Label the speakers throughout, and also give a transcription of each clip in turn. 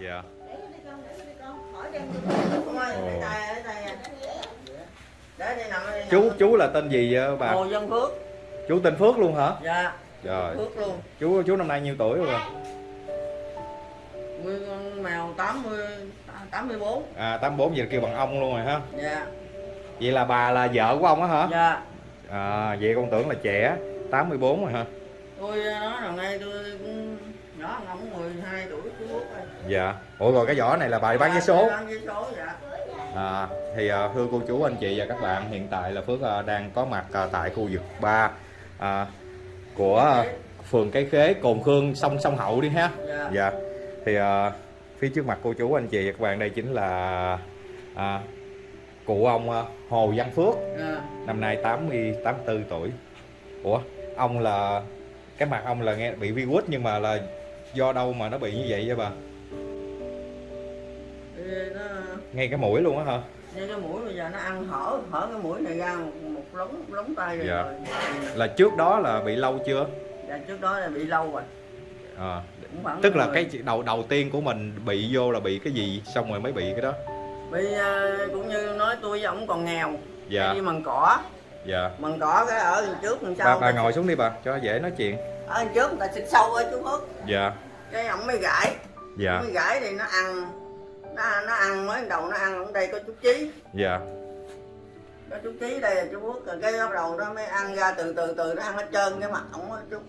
Speaker 1: dạ chú chú là tên gì vậy bà
Speaker 2: Hồ Văn Phước.
Speaker 1: chú tên Phước luôn hả
Speaker 2: Dạ,
Speaker 1: rồi
Speaker 2: Phước luôn.
Speaker 1: chú chú năm nay nhiêu tuổi rồi
Speaker 2: Nguyên con mèo 80 84.
Speaker 1: à 84 giờ kêu bằng ông luôn rồi ha
Speaker 2: Dạ.
Speaker 1: vậy là bà là vợ của ông á hả
Speaker 2: Dạ.
Speaker 1: à vậy con tưởng là trẻ 84 rồi hả
Speaker 2: Tôi nói là ngay tôi cũng nhỏ ông 12 tuổi chú Phước rồi.
Speaker 1: Dạ. Ủa rồi cái vỏ này là bà đi bán vé số
Speaker 2: dạ.
Speaker 1: À, thì à, thưa cô chú anh chị và các bạn hiện tại là Phước à, đang có mặt à, tại khu vực 3 à, của à, phường Cái Khế Cồn Khương sông sông Hậu đi ha.
Speaker 2: Dạ.
Speaker 1: dạ. Thì à, phía trước mặt cô chú anh chị và các bạn đây chính là à, cụ ông à, Hồ Văn Phước.
Speaker 2: Dạ.
Speaker 1: năm nay 80 84 tuổi. Ủa ông là cái mặt ông là nghe bị virus nhưng mà là do đâu mà nó bị như vậy vậy bà
Speaker 2: Thì nó
Speaker 1: ngay cái mũi luôn á hả?
Speaker 2: Như cái mũi bây giờ nó ăn hở hở cái mũi này ra một, một lóng lóng tay rồi.
Speaker 1: Dạ.
Speaker 2: rồi.
Speaker 1: là trước đó là bị lâu chưa?
Speaker 2: Dạ trước đó là bị lâu rồi.
Speaker 1: à, tức là
Speaker 2: mười-
Speaker 1: cái đầu đầu tiên của mình bị vô là bị cái gì xong rồi mới bị cái đó?
Speaker 2: Bị à, cũng như nói tôi với ổng còn nghèo.
Speaker 1: Dạ.
Speaker 2: Đi mần cỏ.
Speaker 1: Dạ.
Speaker 2: Mần cỏ cái ở trước đằng
Speaker 1: bà,
Speaker 2: sau
Speaker 1: bà ngồi xuống đi bà cho dễ nói chuyện.
Speaker 2: Ở trước người ta xịt sâu ở chú Phước
Speaker 1: dạ.
Speaker 2: Cái ổng mới gãi.
Speaker 1: Dạ.
Speaker 2: Mới gãi thì nó ăn nó nó ăn mới đầu nó ăn ở đây có chút chí.
Speaker 1: Dạ.
Speaker 2: Có chút chí đây là chú rồi cái bắt đầu nó mới ăn ra từ từ từ nó ăn hết trơn cái mặt ổng á chút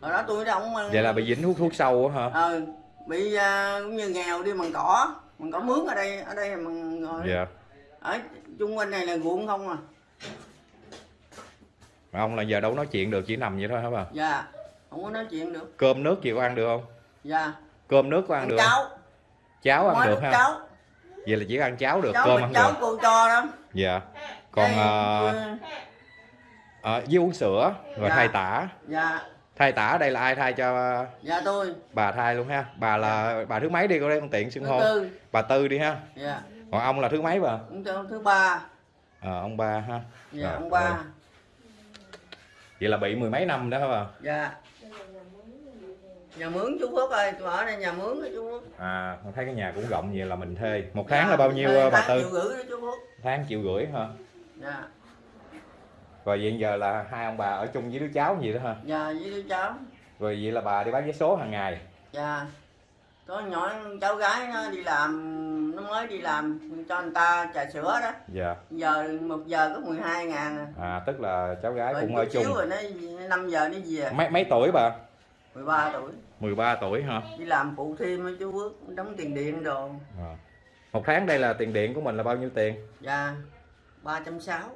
Speaker 2: hồi đó tôi đó ổng ăn
Speaker 1: vậy là bị dính hút thuốc sâu á hả?
Speaker 2: Ờ bị à, cũng như nghèo đi mần cỏ. Mần cỏ mướn ở đây ở đây là mần ngồi
Speaker 1: dạ.
Speaker 2: Ở chung quanh này là ruộng không à.
Speaker 1: Mà ông là giờ đâu nói chuyện được chỉ nằm vậy thôi hả bà?
Speaker 2: Dạ không có nói chuyện được.
Speaker 1: Cơm nước gì có ăn được không?
Speaker 2: Dạ.
Speaker 1: Cơm nước có ăn
Speaker 2: ăn
Speaker 1: được không?
Speaker 2: Cháo
Speaker 1: cháo ăn
Speaker 2: Nói
Speaker 1: được ha?
Speaker 2: cháu
Speaker 1: vậy là chỉ ăn cháo được
Speaker 2: cháu
Speaker 1: cơm ăn
Speaker 2: cháu
Speaker 1: được.
Speaker 2: cô cho đó
Speaker 1: dạ. Còn à, à, với uống sữa rồi
Speaker 2: Dạ.
Speaker 1: thay tả.
Speaker 2: Dạ.
Speaker 1: Thay tả đây là ai thay cho
Speaker 2: dạ tôi.
Speaker 1: bà thay luôn ha? Bà là bà thứ mấy đi cô đây? Con tiện xưng hô. bà tư đi ha?
Speaker 2: Dạ.
Speaker 1: Còn ông là thứ mấy bà?
Speaker 2: Ông thứ ba.
Speaker 1: Ờ ông ba ha?
Speaker 2: Dạ
Speaker 1: Rồi,
Speaker 2: ông ba.
Speaker 1: rồi. vậy là bị mười mấy năm đó hả bà?
Speaker 2: Dạ nhà mướn chú Phước ơi tôi ở đây nhà mướn đó chú Phước
Speaker 1: à con thấy cái nhà cũng rộng vậy là mình thuê. Một
Speaker 2: Dạ,
Speaker 1: tháng là bao nhiêu
Speaker 2: thuê
Speaker 1: ờ, bà tư?
Speaker 2: triệu rưỡi đó chú Phước
Speaker 1: tháng triệu rưỡi ha
Speaker 2: dạ.
Speaker 1: Rồi vậy giờ là hai ông bà ở chung với đứa cháu gì đó ha
Speaker 2: dạ với đứa cháu.
Speaker 1: Rồi vậy là bà đi bán vé số hàng ngày?
Speaker 2: Dạ. Có nhỏ cháu gái nó đi làm nó mới đi làm cho người ta trà sữa đó.
Speaker 1: Dạ.
Speaker 2: Giờ một giờ có 12 ngàn à.
Speaker 1: à tức là cháu gái
Speaker 2: rồi
Speaker 1: cũng ở chung.
Speaker 2: rồi nó 5 giờ nó về.
Speaker 1: Mấy mấy tuổi bà
Speaker 2: 13 tuổi.
Speaker 1: 13 tuổi ha
Speaker 2: đi làm phụ thêm chú Phước đóng tiền điện đồ.
Speaker 1: À. một tháng đây là tiền điện của mình là bao nhiêu tiền?
Speaker 2: Dạ ba trăm sáu.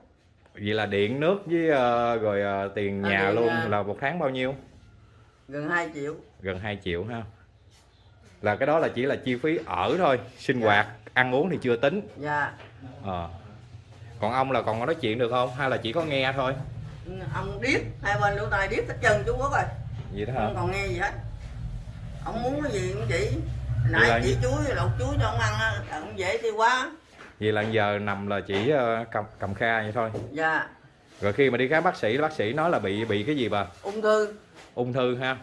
Speaker 1: Vậy là điện nước với ờ, rồi ờ, tiền
Speaker 2: À,
Speaker 1: nhà
Speaker 2: điện,
Speaker 1: luôn
Speaker 2: à.
Speaker 1: là một tháng bao nhiêu?
Speaker 2: Gần 2 triệu.
Speaker 1: Gần 2 triệu ha. Là cái đó là chỉ là chi phí ở thôi sinh hoạt ăn uống thì chưa tính.
Speaker 2: Dạ.
Speaker 1: Ờ. còn ông là còn có nói chuyện được không? Hay là chỉ có nghe thôi?
Speaker 2: Ông điếc hai bên lỗ tai điếc hết chân chú Phước rồi
Speaker 1: vậy đó hả?
Speaker 2: Không còn nghe gì hết. Ông muốn cái gì cũng chỉ.
Speaker 1: Vậy là
Speaker 2: nãy chỉ
Speaker 1: gì?
Speaker 2: chuối lột chuối cho ông ăn á ông dễ tiêu quá
Speaker 1: vậy là giờ nằm là chỉ ờ, cầm cầm kha vậy thôi.
Speaker 2: Dạ.
Speaker 1: Rồi khi mà đi khám bác sĩ bác sĩ nói là bị bị cái gì bà?
Speaker 2: Ung thư.
Speaker 1: Ung thư ha?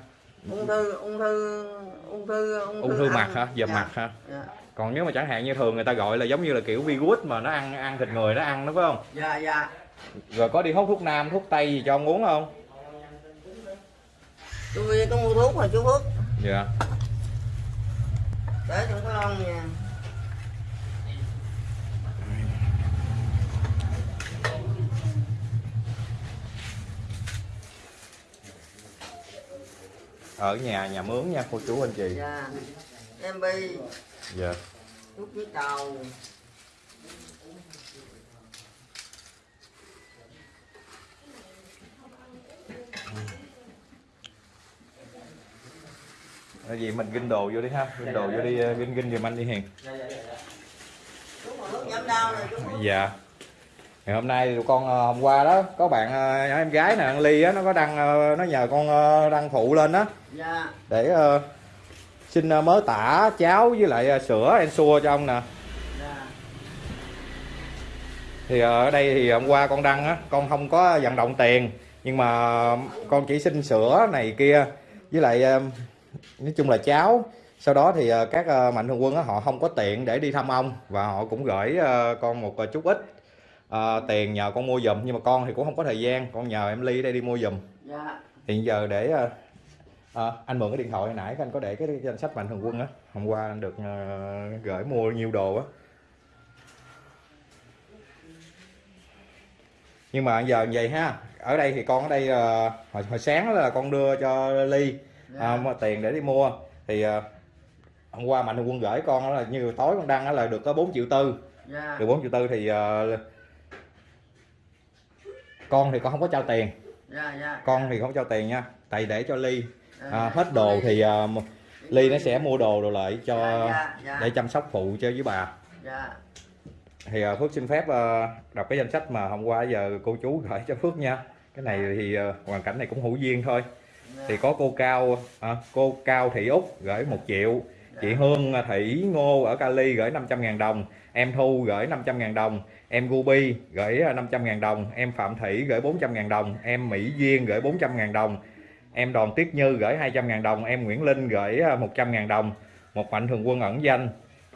Speaker 2: Ung thư ung thư ung thư
Speaker 1: ung thư
Speaker 2: ăn.
Speaker 1: mặt hả? Dập
Speaker 2: Dạ,
Speaker 1: mặt ha
Speaker 2: dạ.
Speaker 1: Còn nếu mà chẳng hạn như thường người ta gọi là giống như là kiểu virus mà nó ăn ăn thịt người nó ăn đó phải không?
Speaker 2: Dạ dạ.
Speaker 1: Rồi có đi hút thuốc nam thuốc tây gì cho ông uống không
Speaker 2: tôi có mua thuốc rồi chú Phước.
Speaker 1: Dạ.
Speaker 2: Để trong cái lon nha.
Speaker 1: Ở nhà nhà mướn nha cô chú anh chị.
Speaker 2: Dạ. Em bi.
Speaker 1: Dạ.
Speaker 2: Thuốc với đầu
Speaker 1: gì mình ginh đồ vô đi ha. Ginh đồ vô đi ờ, ginh ginh giùm anh đi hiền. Dạ ngày hôm nay tụi con ờ, hôm qua đó có bạn ờ, nhỏ em gái nè ăn ly á nó có đăng nó nhờ con đăng phụ lên á.
Speaker 2: Dạ.
Speaker 1: Để ờ, xin mớ tả cháo với lại sữa ensure cho ông nè.
Speaker 2: Dạ.
Speaker 1: Thì ở đây thì hôm qua con đăng á con không có vận động tiền nhưng mà con chỉ xin sữa này kia với lại nói chung là cháo sau đó thì ờ, các ờ, mạnh thường quân họ không có tiện để đi thăm ông và họ cũng gửi ờ, con một chút ít ờ, tiền nhờ con mua giùm. Nhưng mà con thì cũng không có thời gian con nhờ em ly đây đi mua giùm.
Speaker 2: Dạ.
Speaker 1: Hiện giờ để ờ, anh mượn cái điện thoại hồi nãy anh có để cái danh sách mạnh thường quân á. Hôm qua anh được ờ, gửi mua nhiều đồ á. Nhưng mà giờ vậy ha. Ở đây thì con ở đây ờ, hồi, hồi sáng là con đưa cho ly à, mà tiền để đi mua. Thì ờ, hôm qua mạnh quân gửi con là như tối con đăng là được có 4 triệu tư.
Speaker 2: Dạ.
Speaker 1: Được 4 triệu tư thì ờ, con thì con không có trao tiền.
Speaker 2: Dạ dạ.
Speaker 1: Con thì không trao tiền nha. Tại để cho ly. À, hết đồ thì ờ, ly nó sẽ mua đồ đồ lại cho để chăm sóc phụ cho với bà. Thì phước xin phép đọc cái danh sách mà hôm qua giờ cô chú gửi cho phước nha. Cái này thì hoàn cảnh này cũng hữu duyên thôi. Thì có cô cao à, cô cao thị úc gửi một triệu. Chị hương thị ngô ở cali gửi 500 ngàn đồng. Em thu gửi 500 ngàn đồng. Em gubi gửi ờ, 500 ngàn đồng. Em phạm thị gửi 400 ngàn đồng. Em mỹ duyên gửi 400 ngàn đồng. Em đoàn tuyết như gửi 200 ngàn đồng. Em nguyễn linh gửi ờ, 100 ngàn đồng. Một mạnh thường quân ẩn danh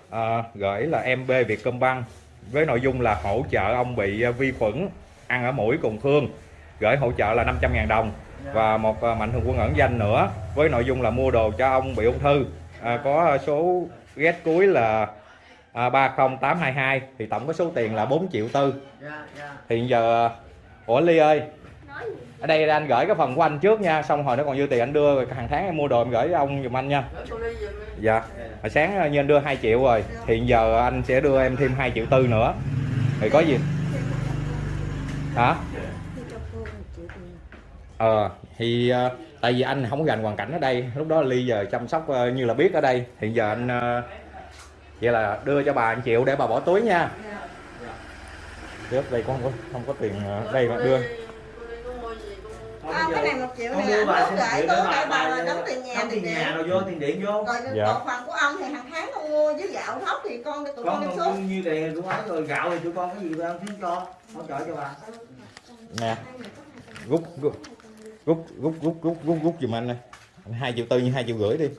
Speaker 1: ờ, gửi là em b vietcombank với nội dung là hỗ trợ ông bị vi khuẩn ăn ở mũi cùng khương gửi hỗ trợ là 500 ngàn đồng.
Speaker 2: Dạ.
Speaker 1: Và một à, mạnh thường quân ẩn danh nữa với nội dung là mua đồ cho ông bị ung thư. À, có số ghét cuối là à, 30822 thì tổng có số tiền là 4 triệu tư.
Speaker 2: Dạ dạ.
Speaker 1: Thì giờ ủa Ly ơi.
Speaker 3: Nói gì?
Speaker 1: Ở đây anh gửi cái phần của anh trước nha xong hồi nó còn dư tiền anh đưa rồi hàng tháng em mua đồ em gửi cho ông giùm anh nha. Dạ hồi sáng như anh đưa 2 triệu rồi thì giờ anh sẽ đưa em thêm 2 triệu tư nữa. Thì có gì? Hả
Speaker 3: thì cho cô một triệu tiền
Speaker 1: ờ thì ờ, tại vì anh không có gành hoàn cảnh ở đây. Lúc đó ly giờ chăm sóc ờ, như là biết ở đây. Hiện giờ anh ờ, vậy là đưa cho bà 1 triệu để bà bỏ túi nha. Trước đây con không có không có tiền ờ, đây mà đưa.
Speaker 3: À, cái này một triệu
Speaker 4: Không
Speaker 3: này
Speaker 4: đưa
Speaker 3: anh
Speaker 4: bà xin bà
Speaker 3: đóng tiền nhà
Speaker 4: đóng tiền nhà rồi vô tiền điện vô.
Speaker 3: Rồi
Speaker 1: Dạ.
Speaker 3: còn phần của ông thì hàng tháng con mua với gạo thóc thì con tụi con đem xuống.
Speaker 4: nhiêu tiền tụi ấy rồi gạo thì tụi con có gì tụi ăn thiếu cho hỗ trợ cho bà.
Speaker 1: Nè. Rút rút rút rút rút rút rút rút giùm anh này hai triệu tư như hai triệu rưỡi đi.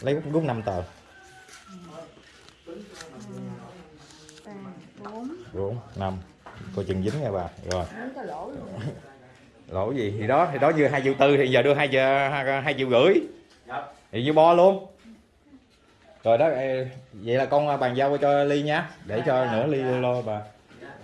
Speaker 1: Lấy rút rút năm tờ.
Speaker 3: Bốn
Speaker 1: năm. Coi chừng dính nha bà. Rồi.
Speaker 3: Lỗ
Speaker 1: gì? Thì đó thì đó như hai triệu tư, thì giờ đưa hai giờ hai triệu rưỡi. Thì như bo luôn. Rồi đó vậy là con à, bàn giao cho ly nha. Để cho nữa ly lo bà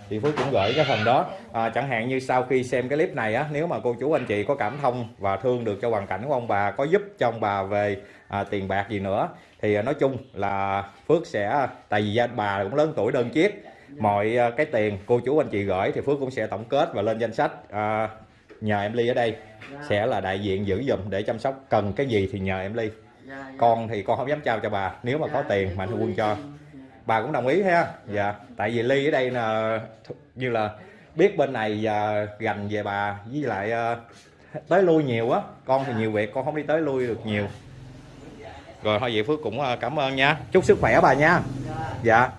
Speaker 1: thì phước cũng gửi cái phần đó. À, chẳng hạn như sau khi xem cái clip này á nếu mà cô chú anh chị có cảm thông và thương được cho hoàn cảnh của ông bà có giúp cho ông bà về à, tiền bạc gì nữa thì à, nói chung là phước sẽ tại vì gia bà cũng lớn tuổi đơn chiếc mọi à, cái tiền cô chú anh chị gửi thì phước cũng sẽ tổng kết và lên danh sách à, nhờ em ly ở đây sẽ là đại diện giữ giùm để chăm sóc. Cần cái gì thì nhờ em ly.
Speaker 2: Dạ, dạ.
Speaker 1: con thì con không dám trao cho bà nếu mà có tiền mạnh thường quân cho bà cũng đồng ý ha. Dạ. Tại vì ly ở đây là như là biết bên này và gành về bà với lại ờ, tới lui nhiều á. Con thì nhiều việc con không đi tới lui được nhiều. Rồi thôi vậy phước cũng ờ, cảm ơn nha. Chúc sức khỏe bà nha.
Speaker 2: Dạ.
Speaker 1: dạ.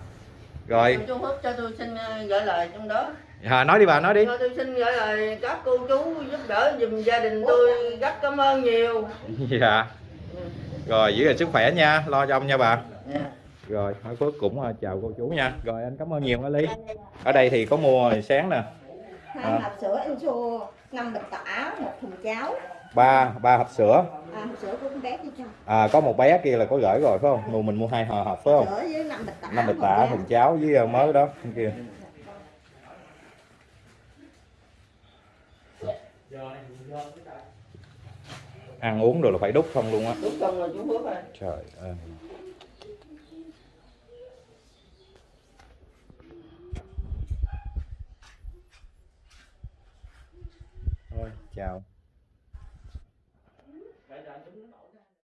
Speaker 1: Rồi.
Speaker 2: Chú Phước cho tôi xin ờ, gửi lời trong đó.
Speaker 1: À, nói đi bà nói đi.
Speaker 2: Cho tôi xin gửi lời các cô chú giúp đỡ giùm gia đình tôi rất cảm ơn nhiều.
Speaker 1: Dạ. Rồi giữ gìn sức khỏe nha. Lo cho ông nha bà.
Speaker 2: Dạ.
Speaker 1: Rồi hỏi phước cũng ờ, chào cô chú nha. Rồi anh cảm ơn nhiều nha ly ở đây thì có mua hồi sáng nè.
Speaker 3: Hai
Speaker 1: À.
Speaker 3: hộp sữa anh xua năm bịch tả một thùng cháo.
Speaker 1: Ba ba hộp sữa.
Speaker 3: À, hộp sữa của con bé cho.
Speaker 1: À, có một bé kia là có gửi rồi phải không? Mua mình mua hai hộp hộp phải không?
Speaker 3: Sữa với năm bịch tả
Speaker 1: năm bịch
Speaker 3: một
Speaker 1: tả
Speaker 3: cháo.
Speaker 1: thùng cháo với ờ, mới đó bên kia. Ăn uống rồi là phải đúc không luôn á.
Speaker 2: Đúng không rồi chú ơi
Speaker 1: trời ơi Ciao.